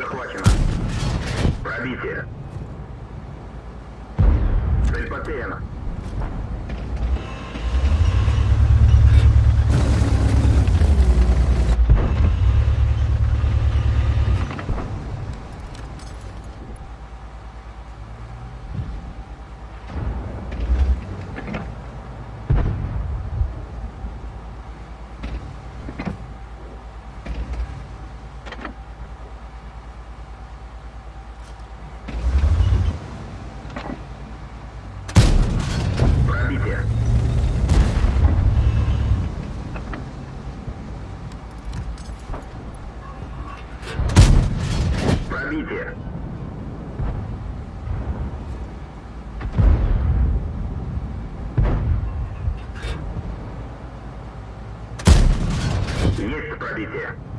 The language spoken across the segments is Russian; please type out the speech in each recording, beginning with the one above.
Захвачена. Пробитие. Цель потеряна. Пробитие. Пробитие. Есть пробитие.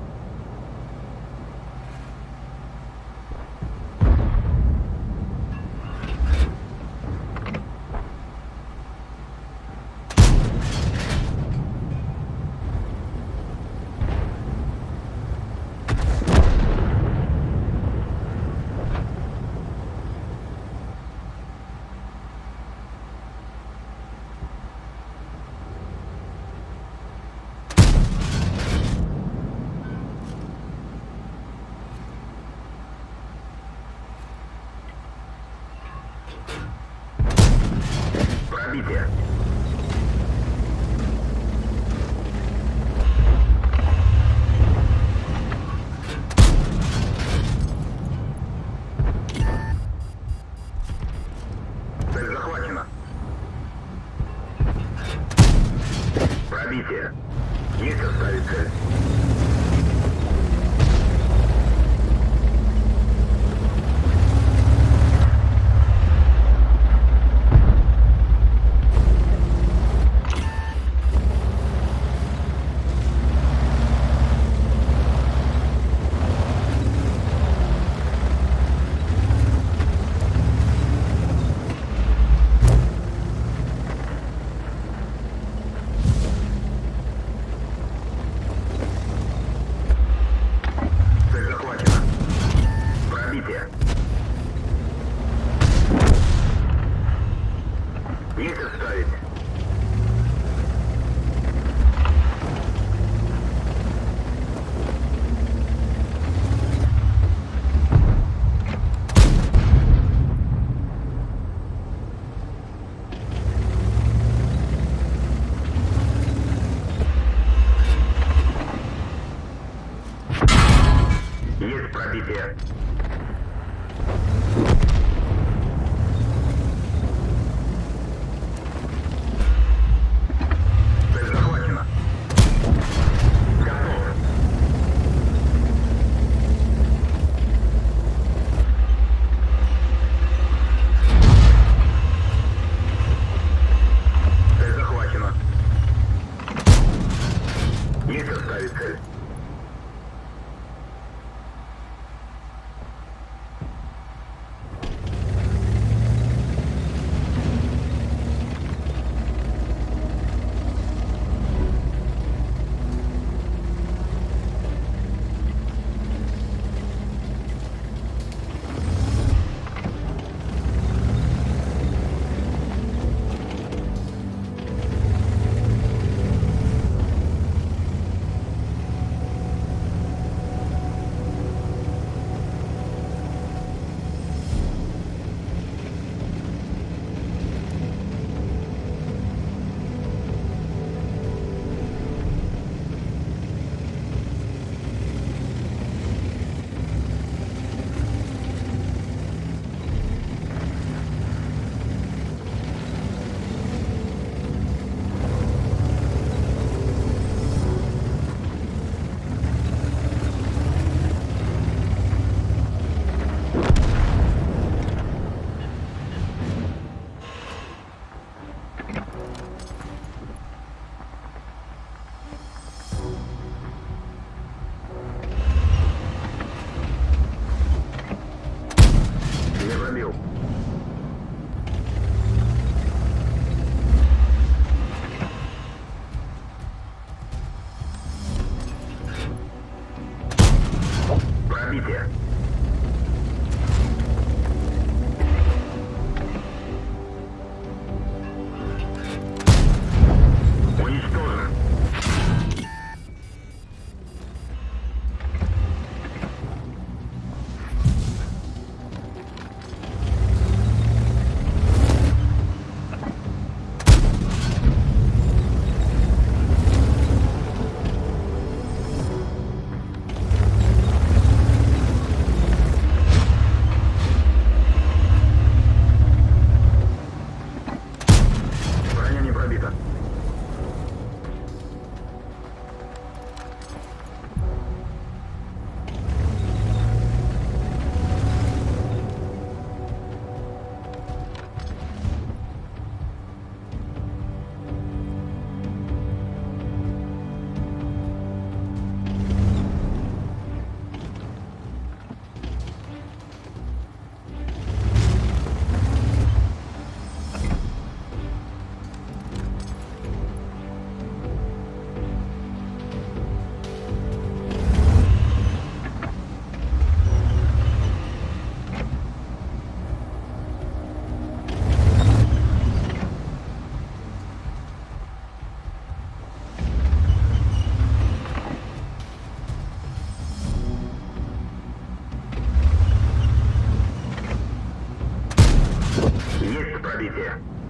Пробитие. Цель захвачена. Пробитие. Есть оставить. Цель already there.